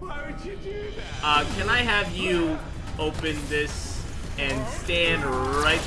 Why would you do that? Uh, can I have you open this and stand right